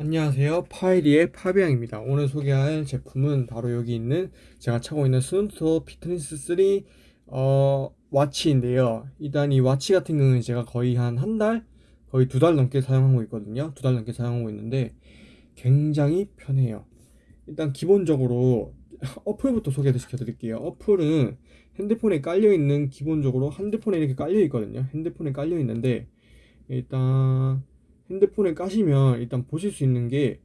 안녕하세요. 파이리의 파비앙입니다. 오늘 소개할 제품은 바로 여기 있는 제가 차고 있는 Suunto fitness 3 어, watch인데요. 일단 이 watch 같은 경우는 제가 거의 한 한 달, 거의 두 달 넘게 사용하고 있거든요. 두 달 넘게 사용하고 있는데 굉장히 편해요. 일단 기본적으로 어플부터 소개를 시켜드릴게요. 어플은 핸드폰에 깔려 있는 기본적으로 핸드폰에 이렇게 깔려 있거든요. 핸드폰에 깔려 있는데 일단 핸드폰에 까시면 일단 보실 수 있는 게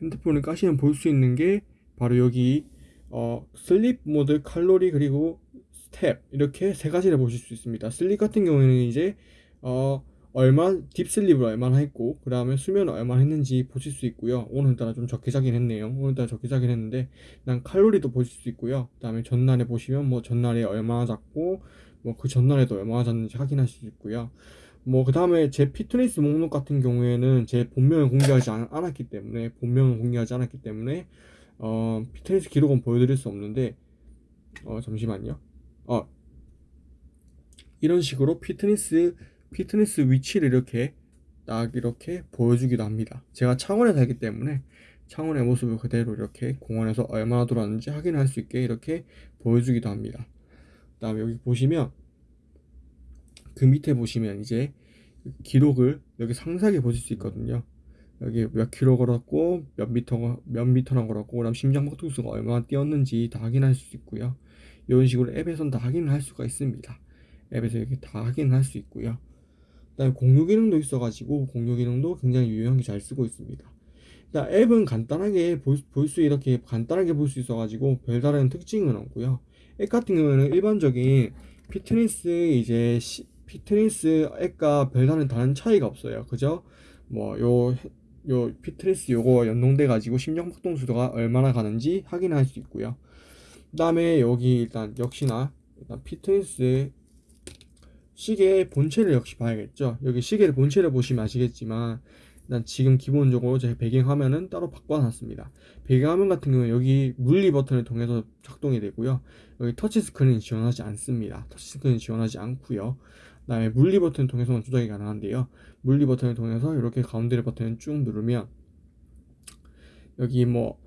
핸드폰을 까시면 볼 수 있는 게 바로 여기 어, sleep mode, 칼로리 그리고 스텝 이렇게 세 가지를 보실 수 있습니다. sleep 같은 경우에는 이제 어, 얼마 deep sleep을 얼마나 했고 그 다음에 수면을 얼마나 했는지 보실 수 있고요. 오늘따라 좀 적게 자긴 했네요. 오늘따라 적게 자긴 했는데 난 칼로리도 보실 수 있고요. 그 다음에 전날에 보시면 뭐 전날에 얼마나 잤고 뭐 그 전날에도 얼마나 잤는지 확인할 수 있고요. 뭐 그 다음에 제 피트니스 목록 같은 경우에는 제 본명을 공개하지 않, 았기 때문에 본명을 공개하지 않았기 때문에 어, 피트니스 기록은 보여드릴 수 없는데 어, 잠시만요. 어, 이런 식으로 피트니스 피트니스 위치를 이렇게 딱 이렇게 보여주기도 합니다. 제가 창원에 살기 때문에 창원의 모습을 그대로 이렇게 공원에서 얼마나 돌았는지 확인할 수 있게 이렇게 보여주기도 합니다. 그 다음에 여기 보시면 그 밑에 보시면 이제 기록을 여기 상세하게 보실 수 있거든요. 여기 몇 킬로 걸었고 몇 미터 몇 미터나 걸었고 그다음 심장 박동수가 얼마나 뛰었는지 다 확인할 수 있고요. 이런 식으로 앱에선 다 확인을 할 수가 있습니다. 앱에서 이렇게 다 확인을 할수 있고요. 그다음에 공유 기능도 있어가지고 공유 기능도 굉장히 유용하게 잘 쓰고 있습니다. 일단 앱은 간단하게 볼수 이렇게 간단하게 볼 수 있어가지고 별다른 특징은 없고요. 앱 같은 경우에는 일반적인 피트니스 이제 시, 피트니스 앱과 별다른 다른 차이가 없어요. 그죠? 뭐 요 요 피트니스 요거 연동돼 가지고 심장 박동 수도가 얼마나 가는지 확인할 수 있고요. 그다음에 여기 일단 역시나 일단 피트니스 시계의 본체를 역시 봐야겠죠. 여기 시계의 본체를 보시면 아시겠지만 일단 지금 기본적으로 제 배경화면은 따로 바꿔놨습니다. 배경화면 같은 경우는 여기 물리 버튼을 통해서 작동이 되고요. 여기 터치스크린 지원하지 않습니다. 터치스크린 지원하지 않고요. 다음에 물리 버튼을 통해서만 조작이 가능한데요. 물리 버튼을 통해서 이렇게 가운데 버튼을 쭉 누르면 여기 뭐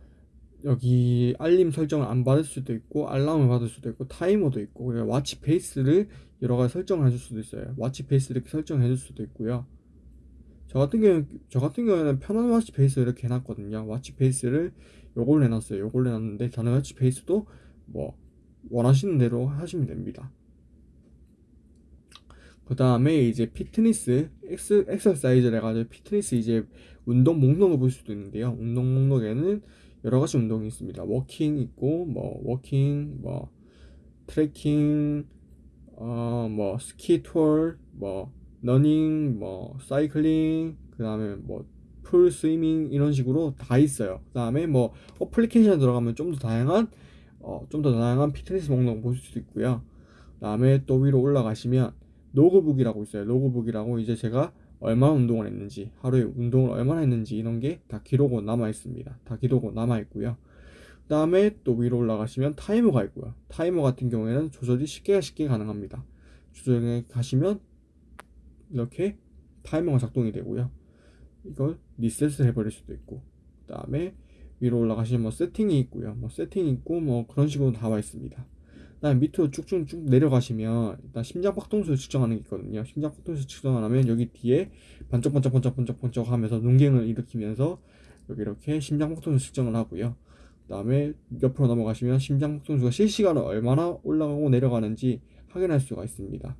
여기 알림 설정을 안 받을 수도 있고 알람을 받을 수도 있고 타이머도 있고 watch face를 여러 가지 설정을 해줄 수도 있어요. watch face 이렇게 설정해 줄 수도 있고요. 저 같은 경우 저 같은 경우에는 편한 watch face 이렇게 해놨거든요. watch face를 요걸 해놨어요. 요걸 해놨는데 다른 watch face도 뭐 원하시는 대로 하시면 됩니다. 그 다음에 이제 피트니스 엑스, 엑서사이즈를 해가지고 피트니스 이제 운동 목록을 볼 수도 있는데요. 운동 목록에는 여러 가지 운동이 있습니다. walking 있고 뭐 walking 뭐 트레킹 어뭐 스키 투어 뭐 러닝 뭐 사이클링 그 다음에 뭐 pool swimming 이런 식으로 다 있어요. 그 다음에 뭐 어플리케이션 들어가면 좀 더 다양한 어, 좀 더 다양한 피트니스 목록 볼수 있고요. 그 다음에 또 위로 올라가시면 logbook이라고 있어요. logbook이라고 이제 제가 얼마나 운동을 했는지, 하루에 운동을 얼마나 했는지 이런 게 다 기록으로 남아 있습니다. 다 기록으로 남아 있고요. 그 다음에 또 위로 올라가시면 타이머가 있고요. 타이머 같은 경우에는 조절이 쉽게 쉽게 가능합니다. 조절에 가시면 이렇게 타이머가 작동이 되고요. 이걸 리셋을 해버릴 수도 있고, 그 다음에 위로 올라가시면 뭐 세팅이 있고요. 뭐 세팅이 있고 뭐 그런 식으로 나와 있습니다. 그다음 밑으로 쭉쭉쭉 내려가시면 일단 심장 박동수를 측정하는 게 있거든요. 심장 박동수 측정을 하면 여기 뒤에 반짝반짝반짝반짝반짝 하면서 눈갱을 일으키면서 여기 이렇게 심장 박동수 측정을 하고요. 그다음에 옆으로 넘어가시면 심장 박동수가 실시간으로 얼마나 올라가고 내려가는지 확인할 수가 있습니다.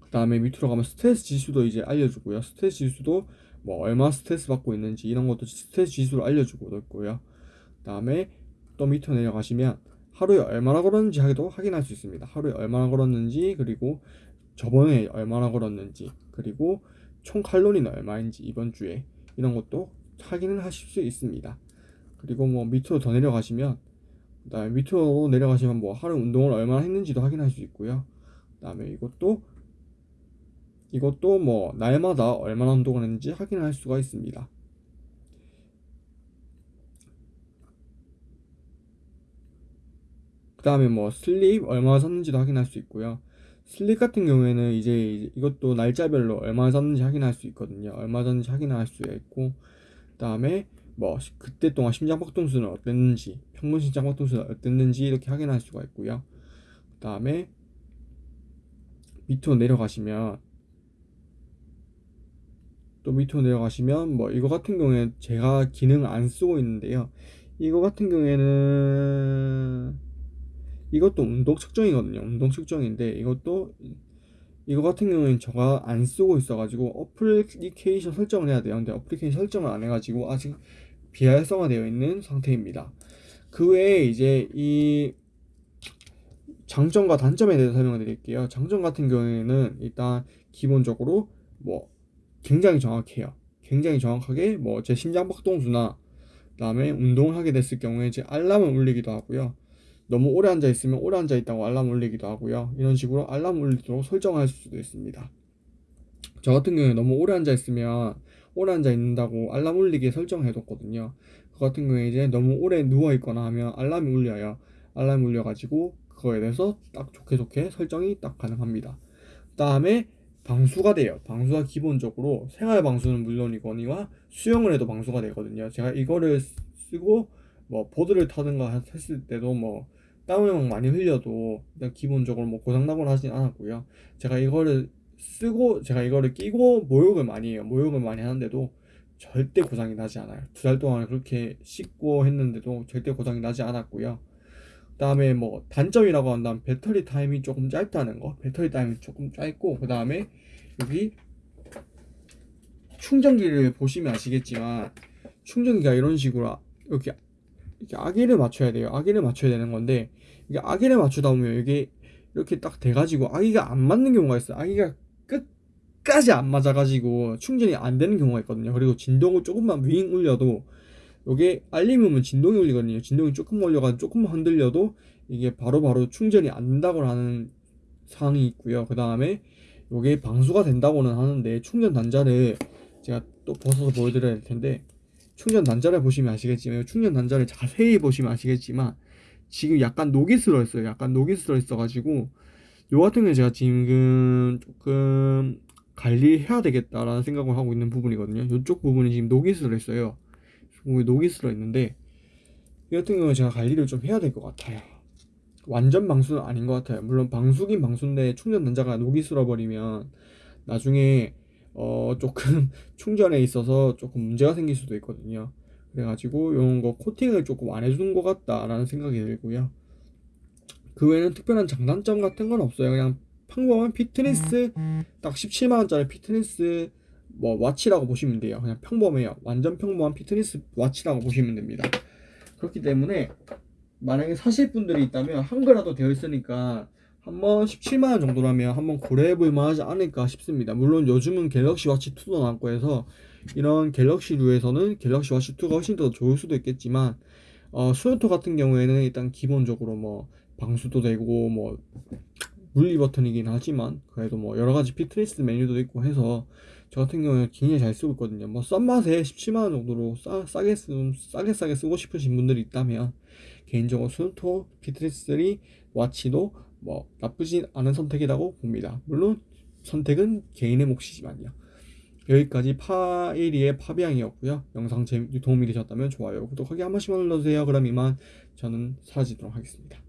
그 다음에 밑으로 가면 스트레스 지수도 이제 알려주고요. 스트레스 지수도 뭐 얼마 스트레스 받고 있는지 이런 것도 스트레스 지수를 알려주고 있고요. 그 다음에 또 밑으로 내려가시면 하루에 얼마나 걸었는지 하기도 확인할 수 있습니다. 하루에 얼마나 걸었는지 그리고 저번에 얼마나 걸었는지 그리고 총 칼로리는 얼마인지 이번 주에 이런 것도 확인을 하실 수 있습니다. 그리고 뭐 밑으로 더 내려가시면 그다음에 밑으로 내려가시면 뭐 하루 운동을 얼마나 했는지도 확인할 수 있고요. 그다음에 이것도 이것도 뭐 날마다 얼마나 운동을 했는지 확인할 수가 있습니다. 그 다음에 뭐 슬립 얼마나 샀는지도 확인할 수 있고요 슬립 같은 경우에는 이제 이것도 날짜별로 얼마 잤는지 확인할 수 있거든요. 얼마 잤는지 확인할 수가 있고 그 다음에 뭐 시- 그때 동안 심장 박동수는 어땠는지 평균 심장 박동수는 어땠는지 이렇게 확인할 수가 있고요. 그 다음에 밑으로 내려가시면 또 밑으로 내려가시면 뭐 이거 같은 경우에 제가 기능을 안 쓰고 있는데요. 이거 같은 경우에는 이것도 운동 측정이거든요. 운동 측정인데 이것도 이거 같은 경우에는 제가 안 쓰고 있어가지고 어플리케이션 설정을 해야 돼요. 근데 어플리케이션 설정을 안 해가지고 아직 비활성화되어 있는 상태입니다. 그 외에 이제 이 장점과 단점에 대해서 설명을 드릴게요. 장점 같은 경우에는 일단 기본적으로 뭐 굉장히 정확해요. 굉장히 정확하게 뭐 제 심장 박동수나 그다음에 운동을 하게 됐을 경우에 제 알람을 울리기도 하고요. 너무 오래 앉아 있으면 오래 앉아 있다고 알람 울리기도 하고요. 이런 식으로 알람 울리도록 설정할 수도 있습니다. 저 같은 경우에 너무 오래 앉아 있으면 오래 앉아 있는다고 알람 울리게 설정해 뒀거든요. 그 같은 경우에 이제 너무 오래 누워 있거나 하면 알람이 울려요. 알람이 울려 가지고 그거에 대해서 딱 좋게 좋게 설정이 딱 가능합니다. 그다음에 방수가 돼요. 방수가 기본적으로 생활 방수는 물론이거니와 수영을 해도 방수가 되거든요. 제가 이거를 쓰고 뭐 보드를 타든가 했을 때도 뭐 땀을 막 많이 흘려도 기본적으로 뭐 고장 나거나 하진 않았고요. 제가 이거를 쓰고 제가 이거를 끼고 목욕을 많이 해요. 목욕을 많이 하는데도 절대 고장이 나지 않아요. 두 달 동안 그렇게 씻고 했는데도 절대 고장이 나지 않았고요. 그 다음에 뭐 단점이라고 한다면 배터리 타임이 조금 짧다는 거. 배터리 타임이 조금 짧고 그 다음에 여기 충전기를 보시면 아시겠지만 충전기가 이런 식으로 아- 이렇게 이렇게 아기를 맞춰야 돼요. 아기를 맞춰야 되는 건데 이게 아기를 맞추다 보면 이게 이렇게 딱 돼가지고 아기가 안 맞는 경우가 있어요. 아기가 끝까지 안 맞아가지고 충전이 안 되는 경우가 있거든요. 그리고 진동을 조금만 윙 울려도 이게 알림이 오면 진동이 울리거든요. 진동이 조금 울려가지고 조금만 흔들려도 이게 바로바로 충전이 안 된다고 하는 사항이 있고요. 그 다음에 이게 방수가 된다고는 하는데 충전 단자를 제가 또 벗어서 보여드려야 될 텐데 충전 단자를 보시면 아시겠지만 충전 단자를 자세히 보시면 아시겠지만 지금 약간 녹이 슬어 있어요. 약간 녹이 슬어 있어 가지고 요 같은 경우 제가 지금 조금 관리해야 되겠다라는 생각을 하고 있는 부분이거든요. 이쪽 부분이 지금 녹이 슬어 있어요. 녹이 슬어 있는데 이 같은 경우는 제가 관리를 좀 해야 될 것 같아요. 완전 방수는 아닌 것 같아요. 물론 방수긴 방수인데 충전 단자가 녹이 슬어 버리면 나중에 어 조금 충전에 있어서 조금 문제가 생길 수도 있거든요. 그래가지고 이런 거 코팅을 조금 안 해주는 것 같다라는 생각이 들고요. 그 외에는 특별한 장단점 같은 건 없어요. 그냥 평범한 피트니스 딱 17만 원짜리 피트니스 뭐 watch라고 보시면 돼요. 그냥 평범해요. 완전 평범한 fitness watch라고 보시면 됩니다. 그렇기 때문에 만약에 사실 분들이 있다면 한글화도 되어 있으니까 한번 17만 원 정도라면 한번 고려해 볼 만 하지 않을까 싶습니다. 물론 요즘은 Galaxy Watch 2도 나왔고 해서 이런 Galaxy류에서는 Galaxy Watch 2가 훨씬 더 좋을 수도 있겠지만 어, Suunto 같은 경우에는 일단 기본적으로 뭐 방수도 되고 뭐 물리 버튼이긴 하지만 그래도 뭐 여러 가지 피트니스 메뉴도 있고 해서 저 같은 경우에 굉장히 잘 쓰고 있거든요. 뭐싼 맛에 17만 원 정도로 싸, 싸게 쓰 싸게 싸게 쓰고 싶으신 분들이 있다면 개인적으로 스노토 피트니스 3 와치도 뭐 나쁘진 않은 선택이라고 봅니다. 물론 선택은 개인의 몫이지만요. 여기까지 파이리의 파비앙이었고요. 영상 도움이 되셨다면 좋아요, 구독하기 한 번씩만 눌러주세요. 그럼 이만 저는 사라지도록 하겠습니다.